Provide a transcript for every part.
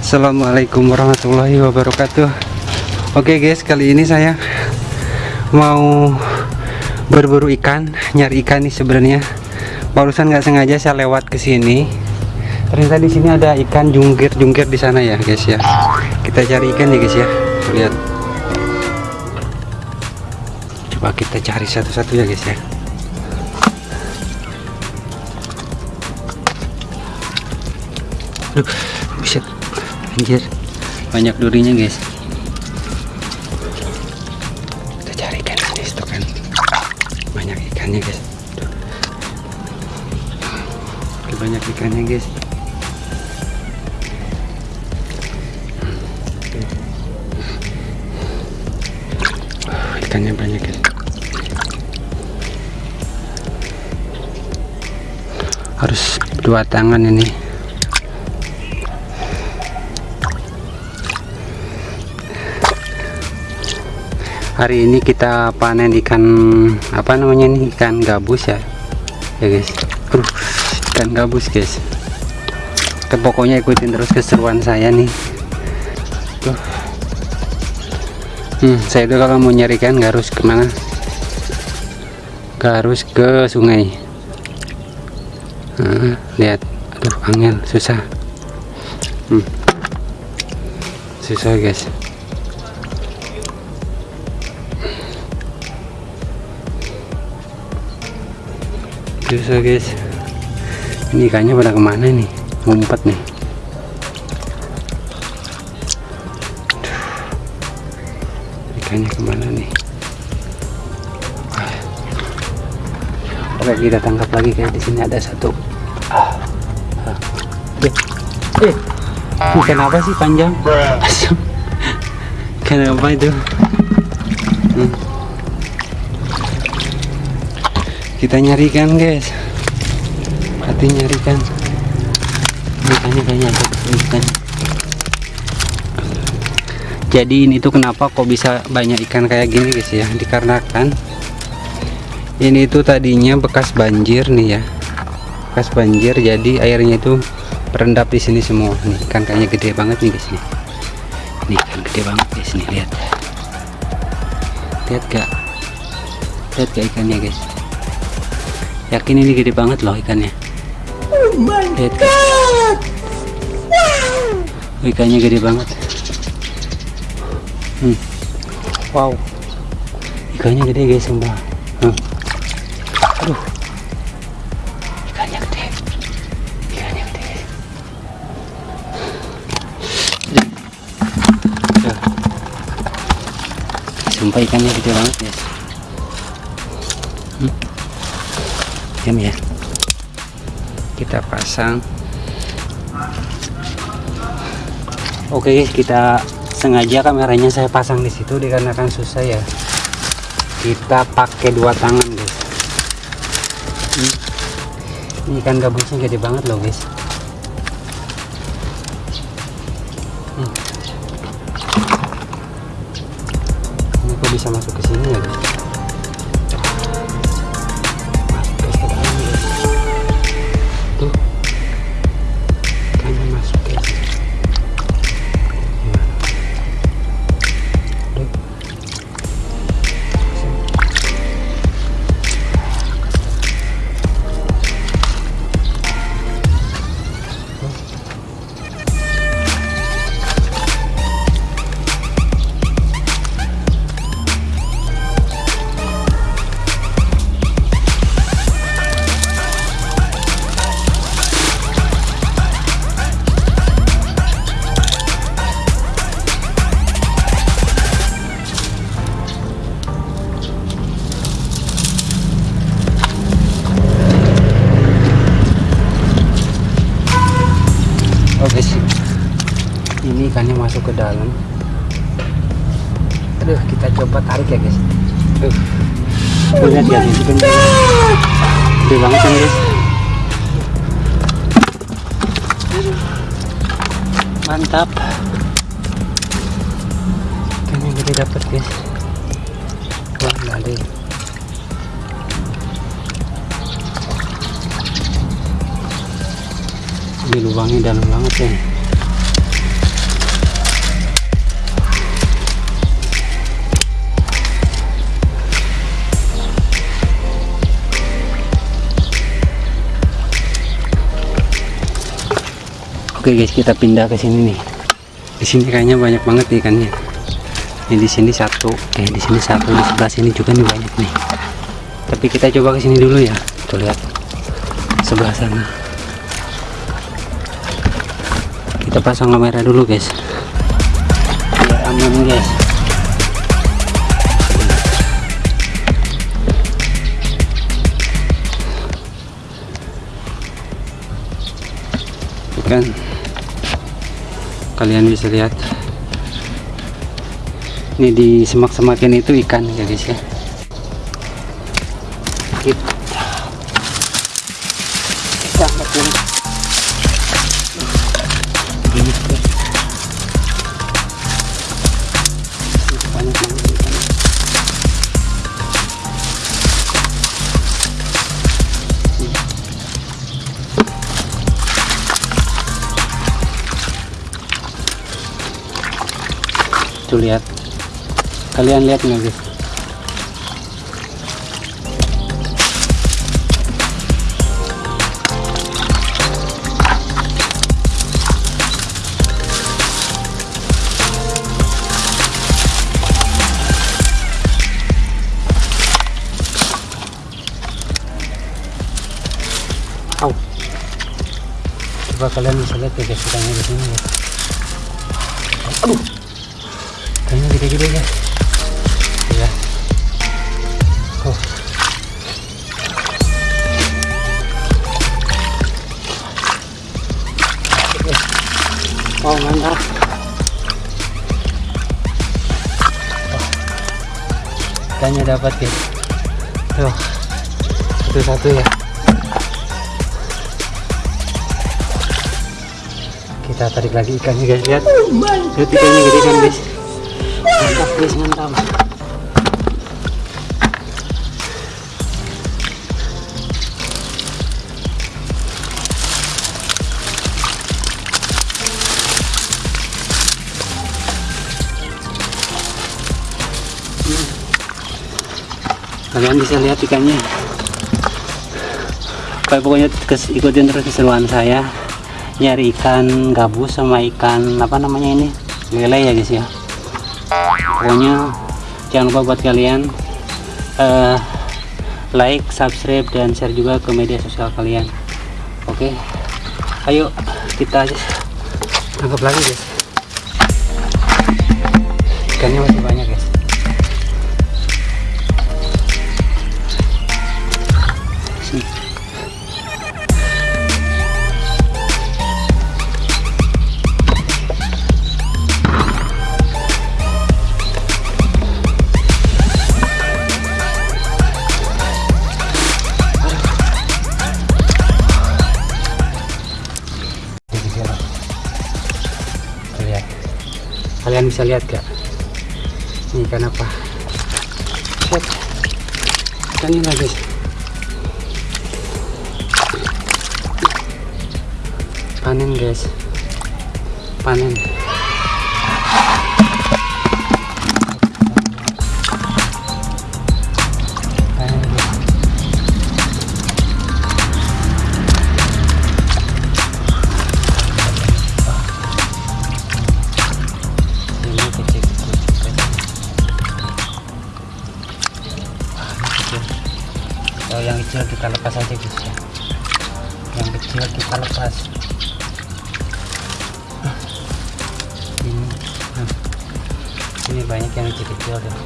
Assalamualaikum warahmatullahi wabarakatuh. Oke guys kali ini saya mau berburu ikan nyari ikan nih sebenarnya. Barusan nggak sengaja saya lewat ke sini. Ternyata di sini ada ikan jungkir jungkir di sana ya guys ya. Kita cari ikan ya guys ya. Lihat. Coba kita cari satu-satu ya guys ya Aduh, buset. Anjir. Banyak durinya guys. Kita cari ikan ini stok kan. Banyak ikannya guys. Oke, banyak ikannya guys. Ikannya banyak guys. Harus dua tangan ini hari ini kita panen ikan apa namanya nih ikan gabus ya? Ya guys. Aduh, ikan gabus guys. Oke, pokoknya ikutin terus keseruan saya nih. Tuh. Hmm, saya itu kalau mau nyari ikan harus ke mana? Nggak harus ke sungai. Nah, lihat. Aduh angin. Susah. Hmm. susah guys susah guys ini ikannya pada ke mana nih ngumpet nih Aduh. ikannya ke mana nih Ah. oke kita tangkap lagi kayak di sini ada satu ah. Ah. eh eh ikan apa sih panjang Asam. ikan apa itu hmm. Kita nyarikan guys. Hati nyarikan. Ikannya kayaknya ada ikan jadi ini tuh kenapa kok bisa banyak ikan kayak gini guys ya? Dikarenakan ini tuh tadinya bekas banjir nih ya. Bekas banjir jadi airnya itu berendap di sini semua. Nih ikan kayaknya gede banget nih guys nih. Ini ikan gede banget guys nih. Lihat. Lihat gak lihat gak ikannya guys yakin ini gede banget loh ikannya. Lihat guys Oh, ikannya gede banget. Hmm. wow. Ikannya gede guys semua hmm. aduh. Ikannya gede. Ikannya gede. Sumpah ikannya gede banget guys ya. Kita pasang. Oke kita sengaja kameranya saya pasang di situ dikarenakan susah ya. Kita pakai dua tangan guys. Ini ikan gabusnya gede banget loh guys ke dalam. Aduh kita coba tarik ya guys. Tuh, lihat ya guys gede banget kan guys. Mantap. Ikannya gede dapet guys. Wah ya. Wih, lubangnya dalam banget ya Oke guys, kita pindah ke sini nih. Di sini kayaknya banyak banget ikannya. Ini di sini satu, eh di sini satu, di sebelah sini juga nih banyak nih. Tapi kita coba ke sini dulu ya. Tuh lihat sebelah sana. Kita pasang kamera dulu guys. Biar aman guys. Ikan kalian bisa lihat. Ini di semak-semakin itu ikan ya guys ya. Kita tuh lihat kalian lihat nggak guys. Coba kalian bisa lihat ya guys ikannya di sini ya. Aduh kayaknya gede-gede ya. Ya oh. oh mantap oh. ikannya dapat ya. Tuh. Satu-satu ya. Kita tarik lagi ikannya guys lihat lihat ikannya gede kan guys kalian bisa lihat ikannya. Kayak pokoknya ikutin terus keseruan saya. Nyari ikan gabus sama ikan apa namanya ini? Lele ya guys ya pokoknya jangan lupa buat kalian eh, like subscribe dan share juga ke media sosial kalian. Oke ayo kita tangkap lagi guys. Ikannya masih banyak bisa lihat gak ini ikan apa? Set. ikan ini guys panen guys. Panen kita lepas aja guys ya. Yang kecil kita lepas. Ini nah, ini banyak yang kecil kecil deh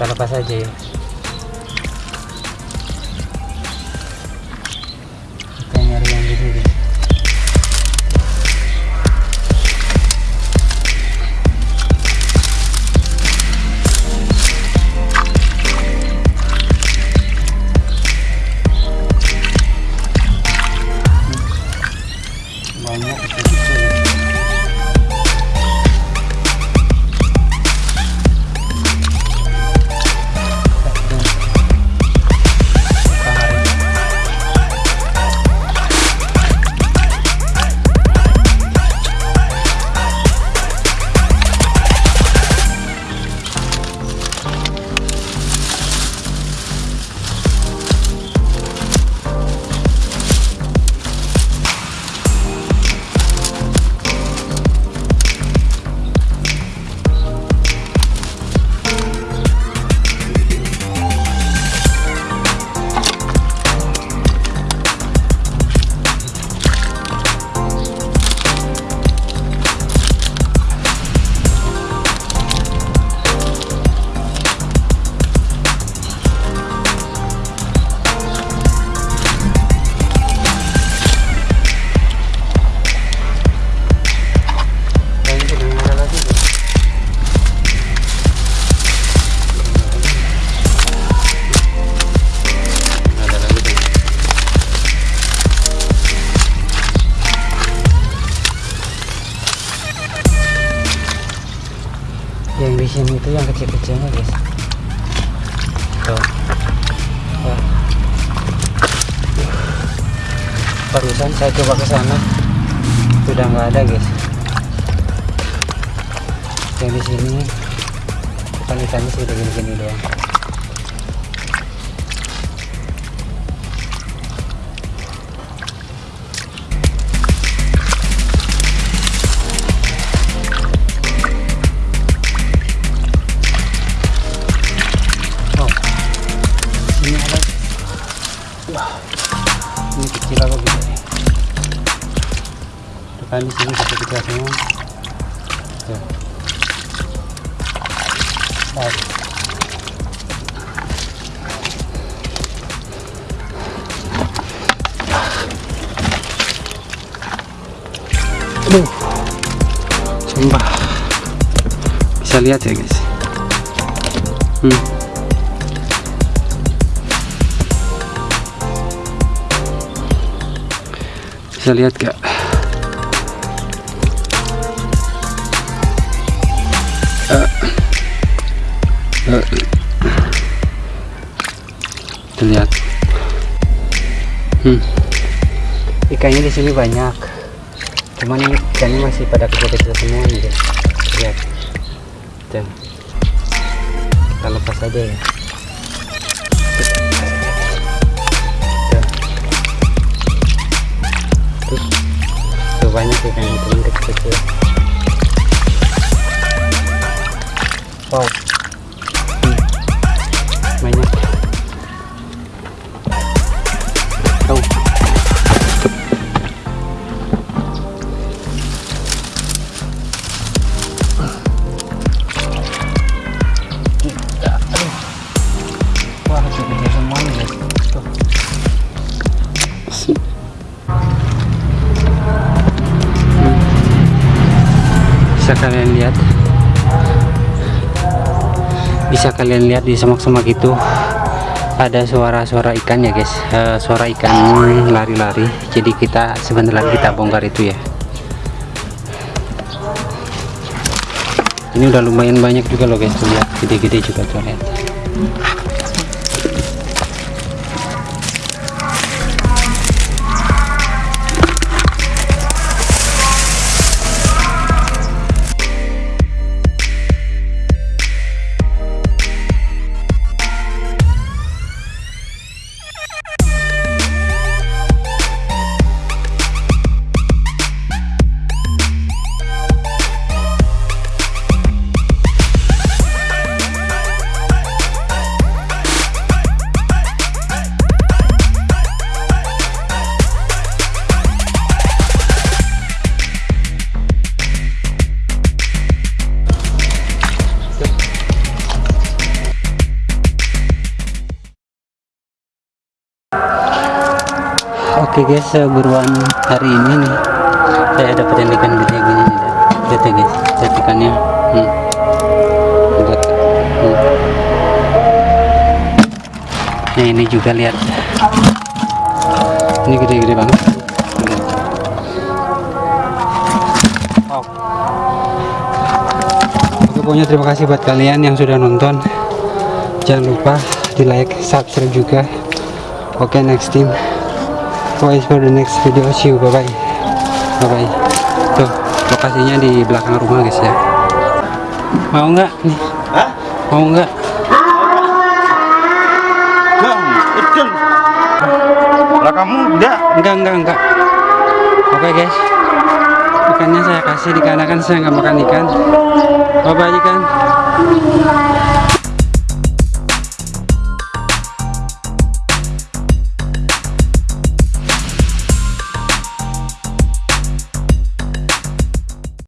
kita lepas aja ya barusan saya coba ke sana. Sudah nggak ada guys. Yang di sini ikan ikannya sih udah gini-gini doang. Oh, ini kecil apa gitu kan di sini kecil-kecil semua Tuh. Oh. Aduh. Sumpah. Bisa lihat ya, guys. Hmm. Bisa lihat gak? Eh. Terlihat. Hmm. Ikannya di sini banyak. Cuman ini ikannya masih pada kecil-kecil semua nih, guys. Lihat. Tuh. Kita lepas aja ya. Tuh. Tuh banyak ikan teman kalian lihat. Bisa kalian lihat di semak-semak itu ada suara-suara ikan ya guys. Eh, suara ikan lari-lari. Jadi kita sebentar lagi kita bongkar itu ya. Ini udah lumayan banyak juga loh guys. Lihat gede-gede juga tuh lihat Oke guys, buruan hari ini nih saya dapat ikan gede gini nih. Lihat ya guys, lihat ikannya. Hmm. Hmm. Nah ini juga lihat. Ini gede-gede banget. Oke, pokoknya terima kasih buat kalian yang sudah nonton. Jangan lupa di like, subscribe juga. Oke, next team wait for the next video. See you. Bye bye bye bye tuh lokasinya di belakang rumah guys ya. Mau nggak? Nih. Hah? mau nggak. Lah kamu enggak? enggak enggak enggak oke guys. Ikannya saya kasih dikarenakan saya nggak makan ikan. Bye bye ikan